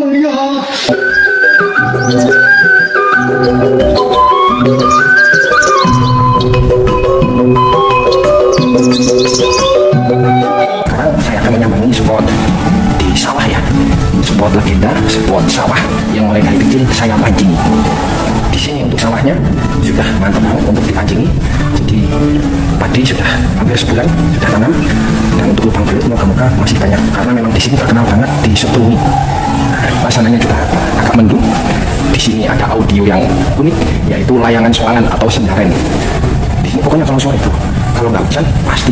Melihat. Sekarang saya akan menyambangi spot di sawah ya. Spot legenda, spot sawah yang mulai dari kecil saya pancingi. Di sini untuk sawahnya sudah mantap banget untuk dipancingi. Jadi padi sudah hampir sebulan sudah tanam dan untuk lubang belut moga-moga masih banyak karena memang di sini terkenal banget di Seprumi. Pasangannya juga agak mendung. Di sini ada audio yang unik yaitu layangan soalan atau sendaren. Di sini pokoknya kalau sore itu kalau nggak hujan pasti